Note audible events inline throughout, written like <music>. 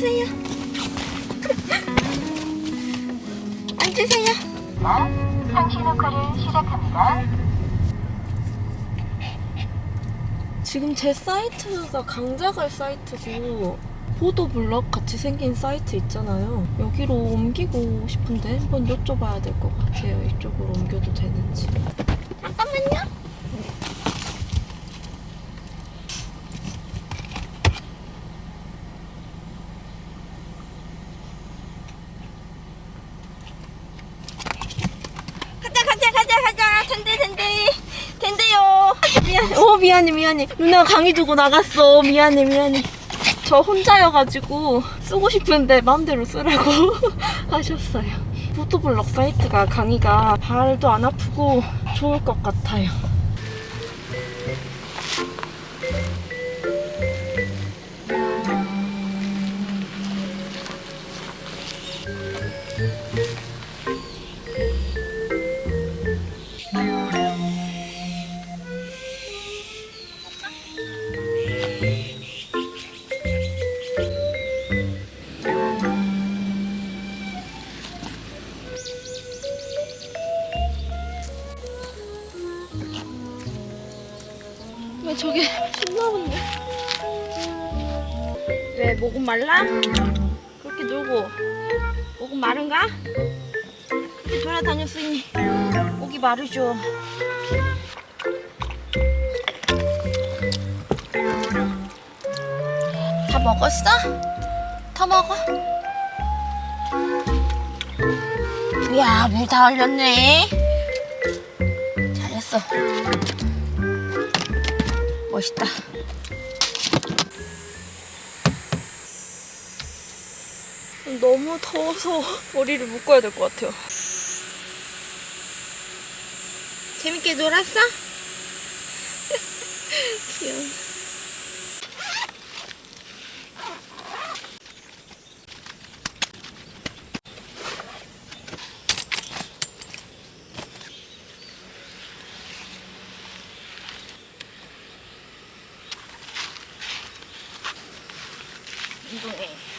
내려가보세요. 앉으세요. 상시 녹화를 시작합니다. 지금 제 사이트가 강자갈 사이트고 보도블럭 같이 생긴 사이트 있잖아요. 여기로 옮기고 싶은데 한번 여쭤봐야 될 것 같아요. 이쪽으로 옮겨도 되는지. 잠깐만요. 가자 가자. 가자 가자 된대 된대 된대요. 미안 어 미안해 미안해. 누나 강의 두고 나갔어. 미안해 미안해. 저 혼자여가지고 쓰고 싶은데 마음대로 쓰라고 <laughs> 하셨어요. 포토블럭 사이트가 강의가 발도 안 아프고 좋을 것 같아요 왜 목은 말라? 그렇게 놀고 목은 마른가? 돌아다녔으니 목이 마르죠 다 먹었어? 다 먹어 이야 물다 흘렸네 잘했어 멋있다. 너무 더워서 <laughs> 머리를 묶어야 될 것 같아요. 재밌게 놀았어? <laughs> 귀여워. 운동해.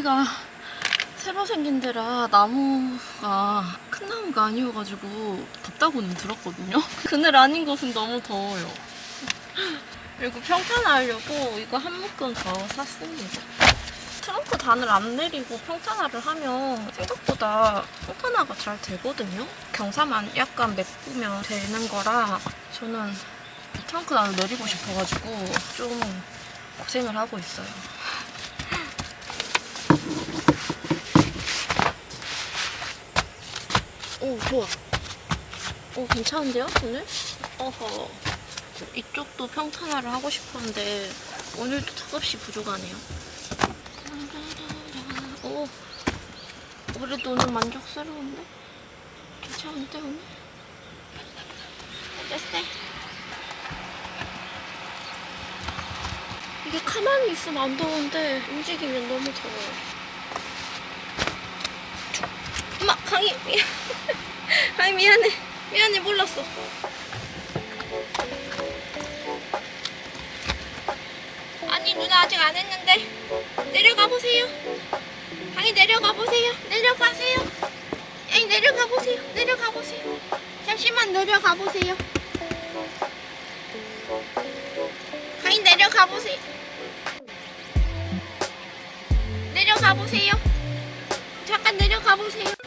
여기가 새로 생긴 데라 나무가 큰 나무가 아니어가지고 덥다고는 들었거든요. <laughs> 그늘 아닌 곳은 너무 더워요. 그리고 평탄화하려고 이거 한 묶음 더 샀습니다. 트렁크 단을 안 내리고 평탄화를 하면 생각보다 평탄화가 잘 되거든요. 경사만 약간 메꾸면 되는 거라 저는 트렁크 단을 내리고 싶어가지고 좀 고생을 하고 있어요. 오 좋아 오 괜찮은데요 오늘? 어허 이쪽도 평탄화를 하고 싶었는데 오늘도 턱없이 부족하네요 오 그래도 오늘 만족스러운데? 괜찮은데 오늘? 어땠어? 이게 가만히 있으면 안 더운데 움직이면 너무 더워요 엄마 강희 <laughs> 미안 강희 미안해. 미안해 몰랐어. 아니 누나 아직 안 했는데 내려가 보세요. 강희 내려가 보세요. 내려가세요. 에이 내려가 보세요. 내려가 보세요. 잠시만 내려가 보세요. 강희 내려가 보세요. 내려가 보세요. 잠깐 내려가 보세요.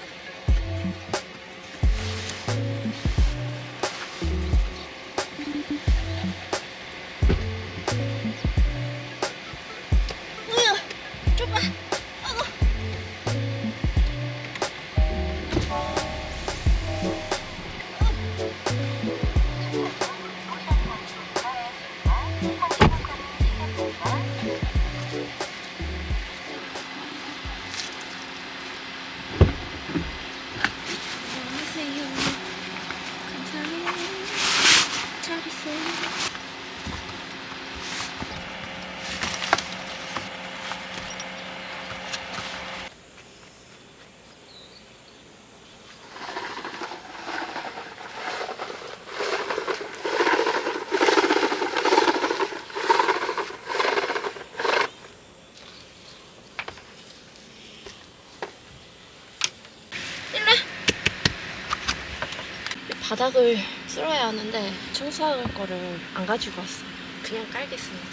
바닥을 쓸어야 하는데 청소할 거를 안 가지고 왔어요. 그냥 깔겠습니다.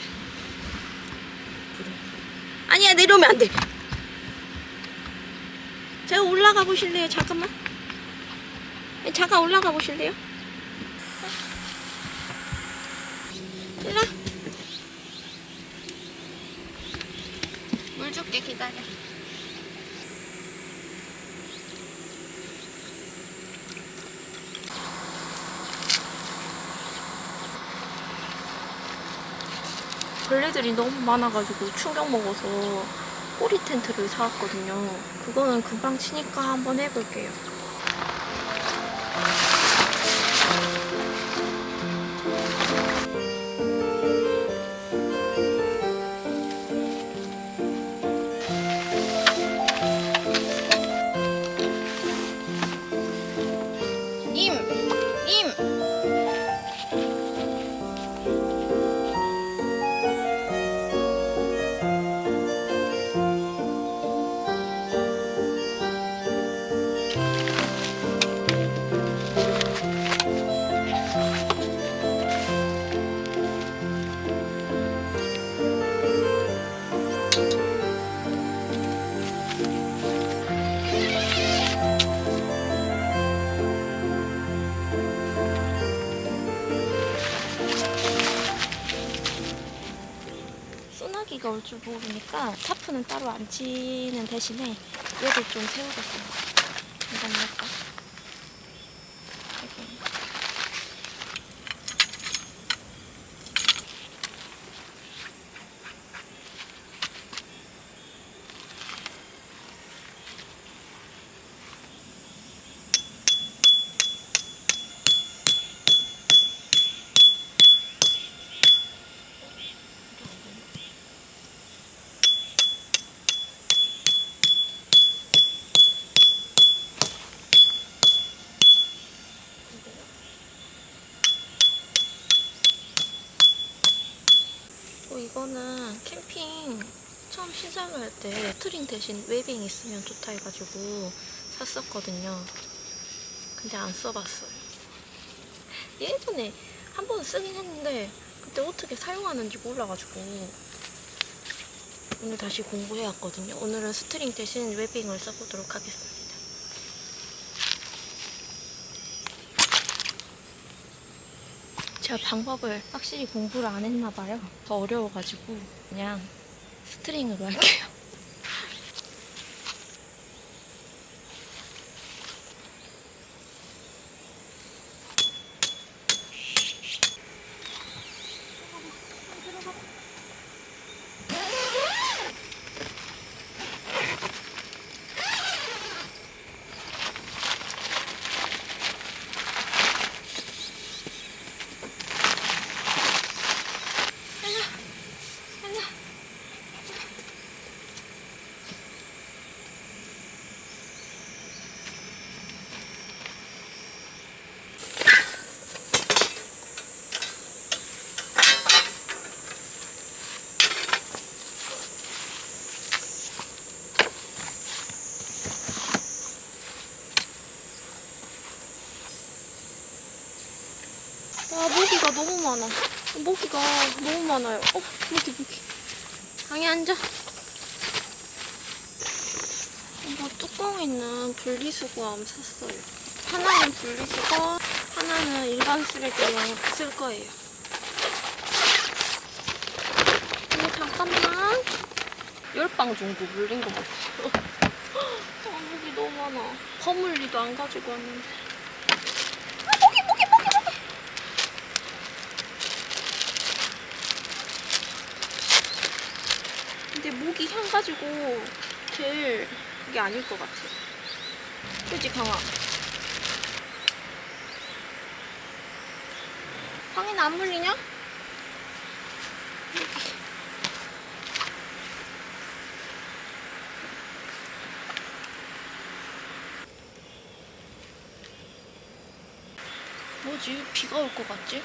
불을. 아니야 내려오면 안 돼. 제가 올라가 보실래요? 잠깐만. 잠깐 올라가 보실래요? 일라. 물 줄게 기다려. 벌레들이 너무 많아가지고 충격 먹어서 꼬리 텐트를 사왔거든요. 그거는 금방 치니까 한번 해볼게요. 줄 모르니까 타프는 따로 안 치는 대신에 얘를 좀. 잠깐만요. 이렇게. 어, 이거는 캠핑 처음 시작을 할때 string 대신 webbing 있으면 좋다 해가지고 샀었거든요. 근데 안 써봤어요. 예전에 한 번 쓰긴 했는데 그때 어떻게 사용하는지 몰라가지고 오늘 다시 공부해 왔거든요. 오늘은 string 대신 webbing을 써보도록 하겠습니다. 제가 방법을 확실히 공부를 안 했나 봐요. 더 어려워가지고 그냥 스트링으로 할게요. 와 모기가 너무 많아. 모기가 너무 많아요. 어 모기 모기. 방에 앉아. 뚜껑 있는 분리수거함 샀어요. 하나는 분리수거, 하나는 일반 쓰레기에 쓸 거예요. 어머, 잠깐만. 열방 정도 물린 것 같아요. <laughs> 아, 목이 너무 많아. 버물리도 안 가지고 왔는데. 아, 목이, 목이, 목이, 목이. 근데 목이 향 가지고 될 그게 아닐 것 같아. 그지 강아? 황이는 안 물리냐? 뭐지? 비가 올 것 같지?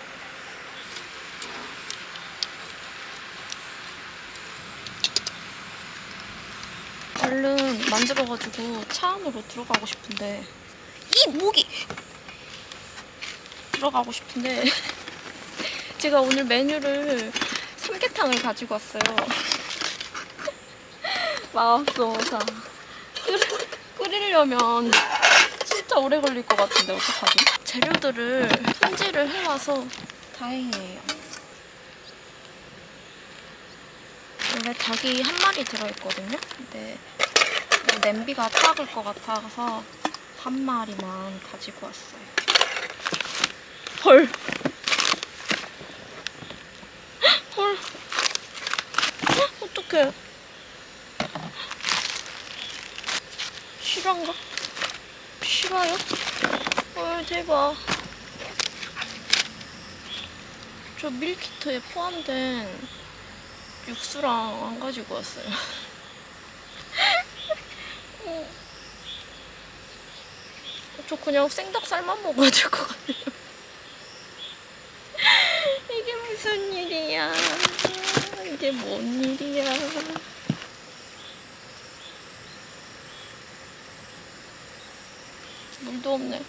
얼른 만들어가지고 차 안으로 들어가고 싶은데 이 목이 들어가고 싶은데 <laughs> 제가 오늘 메뉴를 삼계탕을 가지고 왔어요. <laughs> 마법소사 끓이려면 진짜 오래 걸릴 것 같은데 어떡하지? 재료들을 손질을 해와서 다행이에요. 원래 닭이 한 마리 들어있거든요. 근데 냄비가 작을 것 같아서 한 마리만 가지고 왔어요. 헐. 헐. 어떡해. 실화인가? 실화요? 헐, 대박. 저 밀키트에 포함된 육수랑 안 가지고 왔어요. <laughs> 저 그냥 생닭살만 먹어야 될 것 같아요. <laughs> 이게 무슨 일이야. 이게 뭔 일이야. 물도 없네.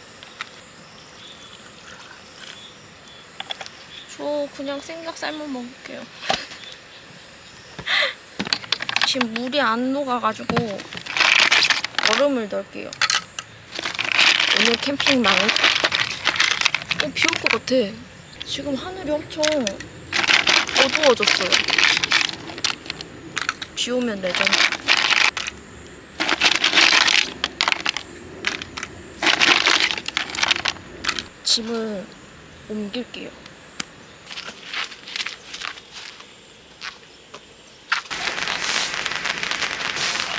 저 그냥 생닭살만 먹을게요. <laughs> 지금 물이 안 녹아가지고 얼음을 넣을게요. 오늘 캠핑 망했. 어, 비 올 것 같아. 지금 하늘이 엄청 어두워졌어요. 비 오면 레전드. 짐을 옮길게요.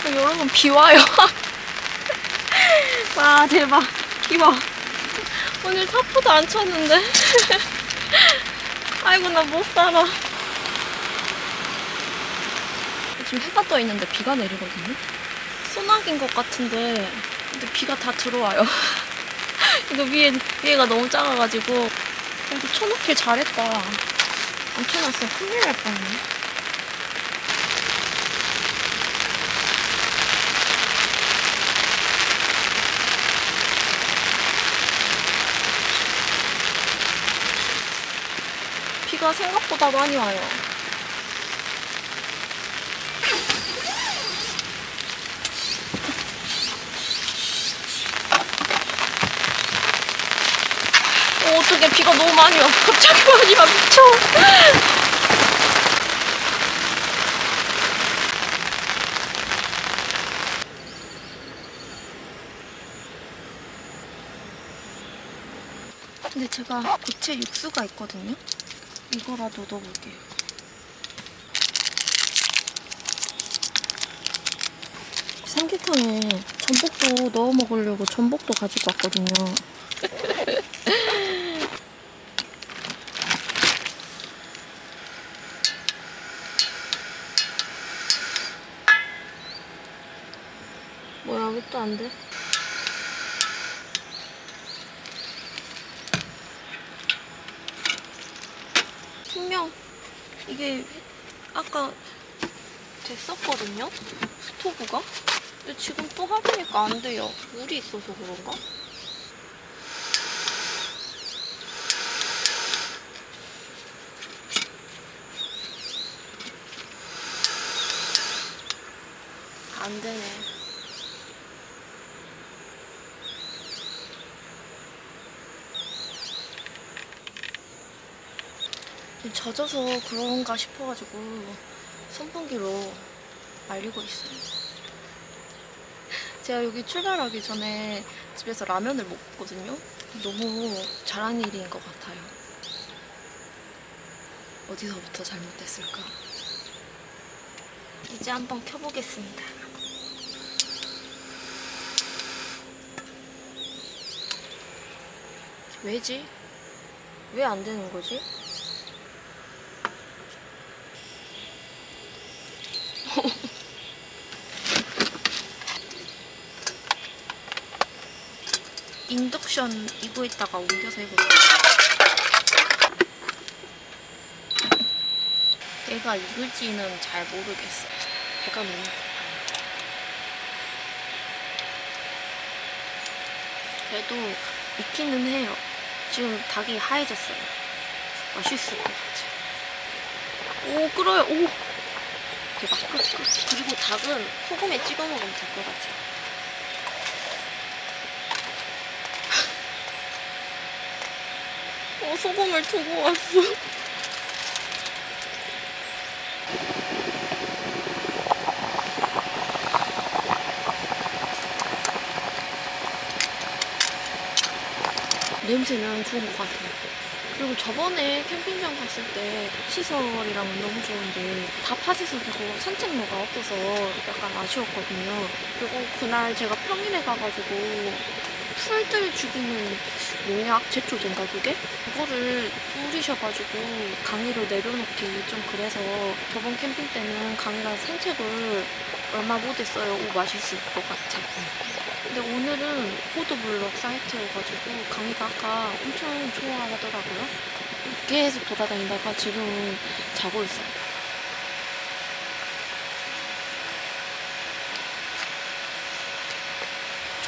어, 여러분 비 와요. <laughs> 와 대박. 비 와. <laughs> 오늘 타포도 안 쳤는데. <laughs> 아이고 나 못 살아. 지금 해가 떠 있는데 비가 내리거든요. 소나기인 것 같은데 근데 비가 다 들어와요. <laughs> 이거 위에 위에가 너무 작아가지고 그래도 쳐놓길 잘했다. 안 쳐놨으면 큰일 날 뻔했네. 비가 생각보다 많이 와요. 어, 어떡해. 비가 너무 많이 와. 갑자기 많이 와. 미쳐. 근데 제가 고체 육수가 있거든요. 이거라도 넣어볼게요. 삼계탕에 전복도 넣어 먹으려고 전복도 가지고 왔거든요. <laughs> 뭐야, 왜 또 안 돼? 분명 이게 아까 됐었거든요? 스토브가? 근데 지금 또 하려니까 안 돼요. 물이 있어서 그런가? 안 되네. 젖어서 그런가 싶어가지고 선풍기로 말리고 있어요. 제가 여기 출발하기 전에 집에서 라면을 먹거든요. 너무 잘한 일인 것 같아요. 어디서부터 잘못됐을까? 이제 한번 켜보겠습니다. 왜지? 왜 안 되는 거지? 인덕션 이거에다가 옮겨서 해볼게요. 얘가 익을지는 잘 모르겠어요. 배가 너무. 그래도 익기는 해요. 지금 닭이 하얘졌어요. 맛있을 것 같아요. 오, 끓어요. 오! 대박. 그리고 닭은 소금에 찍어 먹으면 될 것 같아요. 어, 소금을 두고 왔어. 냄새는 좋은 것 같아요. 그리고 저번에 캠핑장 갔을 때 시설이랑 너무 좋은데 다 파지서 되고 산책로가 없어서 약간 아쉬웠거든요. 그리고 그날 제가 평일에 가가지고 풀들 죽이는 농약 제초제인가 그게? 그거를 뿌리셔가지고 강의로 내려놓기 좀 그래서 저번 캠핑 때는 강의가 산책을 얼마 못했어요. 오 맛있을 것 같아. 근데 오늘은 포도블럭 사이트여가지고 강의가 아까 엄청 좋아하더라고요. 계속 돌아다니다가 지금은 자고 있어요.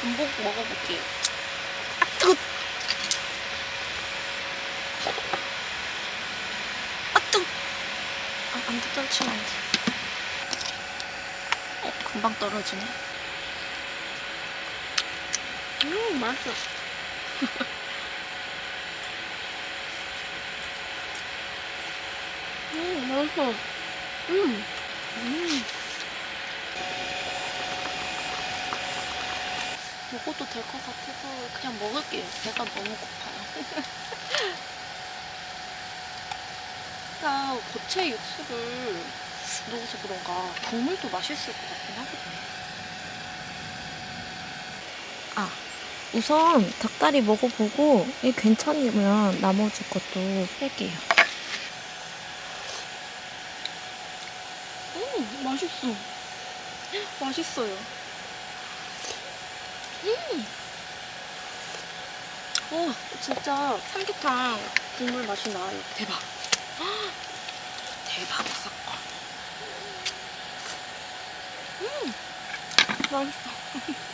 전복 먹어볼게요. 아, 뜨거! 아, 뜨거! 아, 안 돼, 떨치면 안 돼. 어, 금방 떨어지네. 음, 맛있어. <laughs> 음, 맛있어. 음, 음. 먹어도 될 것 같아서 그냥 먹을게요. 배가 너무 고파요. <laughs> 나 고체 육수를 넣어서 그런가 국물도 맛있을 것 같긴 하거든요. 아, 우선 닭다리 먹어보고 이 괜찮으면 나머지 것도 할게요. 음, 맛있어. 맛있어요. 음. 와, 진짜 삼계탕 국물 맛이 나요. 대박. 대박 사건. 음, 맛있어.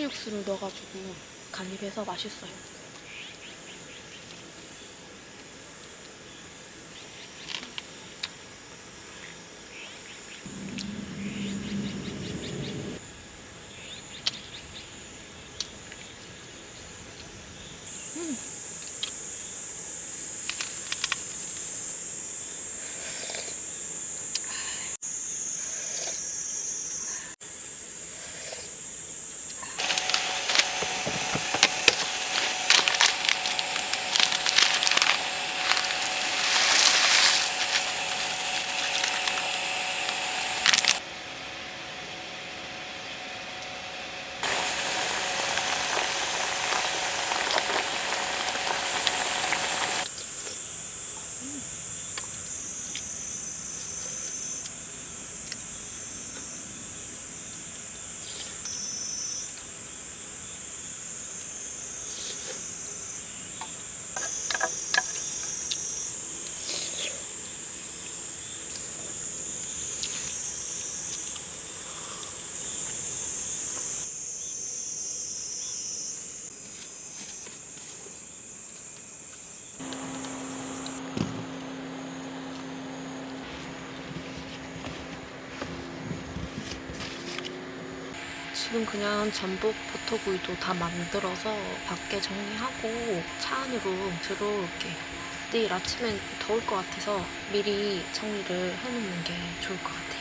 고체 육수를 넣어가지고 간입해서 맛있어요. 지금 그냥 전복 버터구이도 다 만들어서 밖에 정리하고 차 안으로 들어올게요. 내일 아침엔 더울 것 같아서 미리 정리를 해놓는 게 좋을 것 같아요.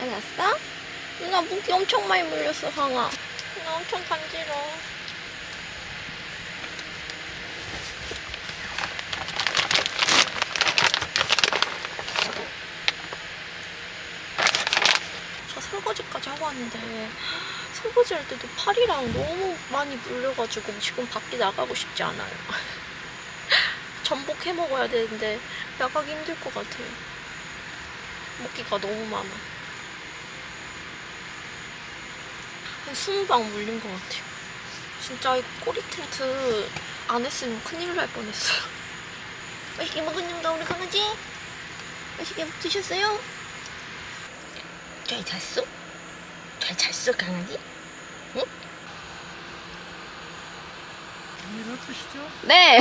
알았어? 누나 무기 엄청 많이 물렸어, 황아. 나 엄청 간지러워. 저 설거지까지 하고 왔는데 설거지 할 때도 팔이랑 너무 많이 물려가지고 지금 밖에 나가고 싶지 않아요. <laughs> 전복 해 먹어야 되는데 나가기 힘들 것 같아요. 먹기가 너무 많아. 한 20방 물린 것 같아요. 진짜 이거 꼬리 텐트 안 했으면 큰일 날 뻔했어요. <laughs> 맛있게 먹었는가 우리 강아지? 맛있게 드셨어요? 잘 잤어? 잘 잤어 강아지? 일 없으시죠? 네,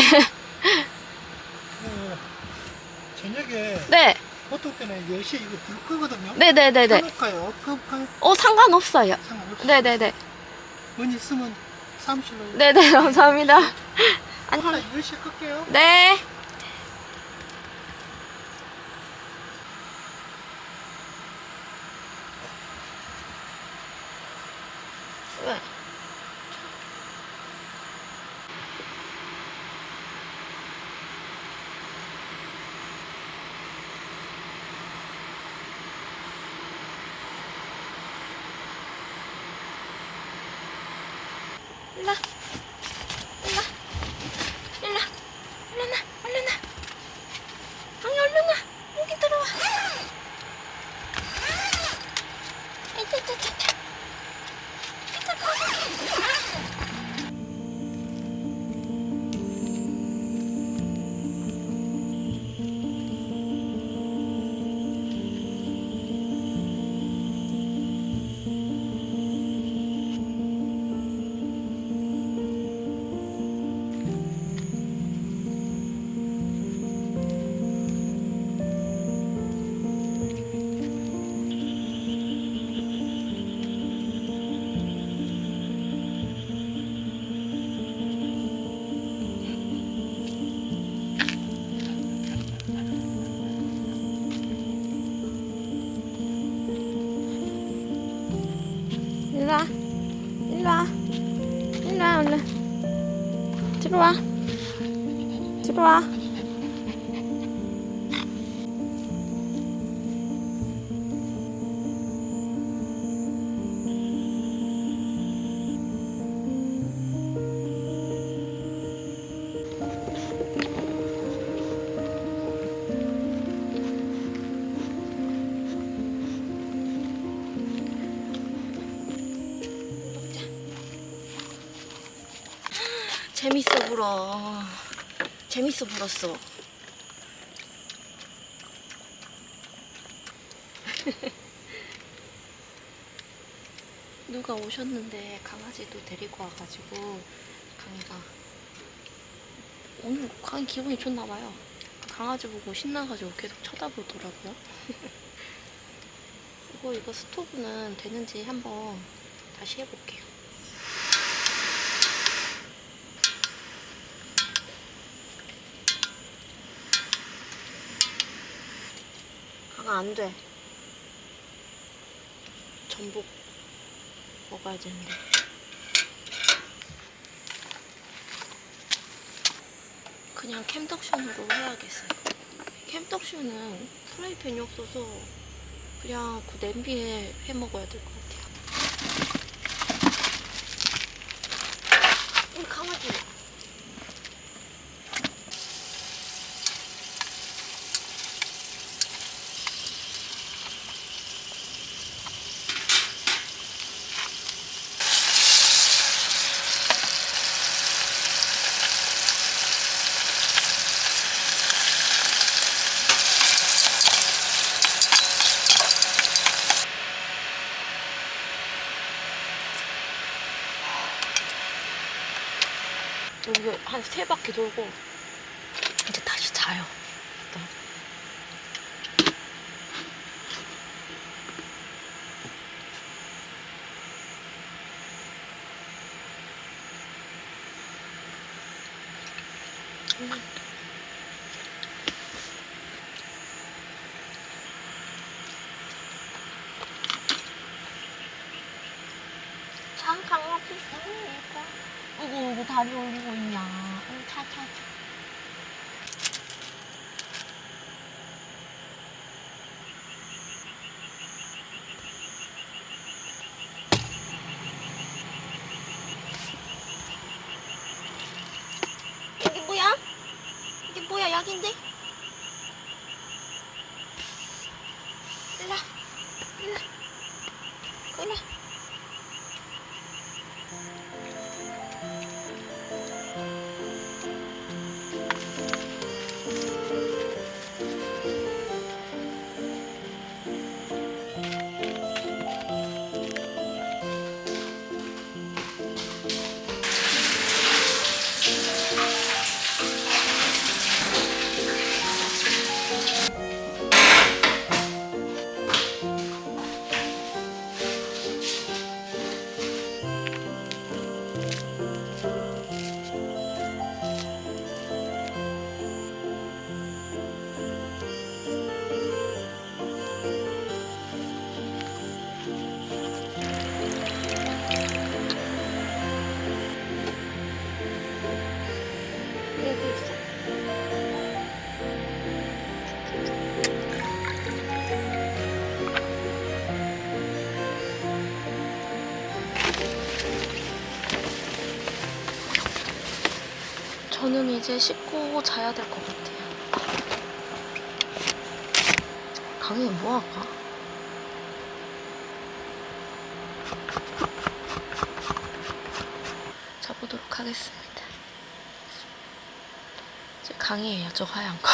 그 저녁에 네, 보통 때는 10시에 이거 불 끄거든요. 네, 네, 네, 네. 켜놓을까요? 끄볼까요? 어 상관없어요. 상관없어요. 네, 네, 네, 문 있으면 사무실로 네, 네, <laughs> 감사합니다. 하나 10시에 끌게요. 네. 재밌어 불었어. <laughs> 누가 오셨는데 강아지도 데리고 와가지고 강이가 오늘 강이 기분이 좋나 봐요. 강아지 보고 신나가지고 계속 쳐다보더라고요. <laughs> 이거 이거 스토브는 되는지 한번 다시 해볼게요. 강 아 안 돼. 전복 먹어야 되는데. 그냥 캠덕션으로 해야겠어요. 캠덕션은 프라이팬이 없어서 그냥 그 냄비에 해 먹어야 될 것 같아요. 우리 강아지. 여기 한 세 바퀴 돌고 이제 다시 자요. 일단. 참 강아지 예뻐. 어구 어구 다리 올리고 있냐. 응, 차차 저는 이제 씻고 자야 될 것 같아요. 강의 뭐 할까? 자보도록 하겠습니다. 제 강의예요, 저 하얀 거.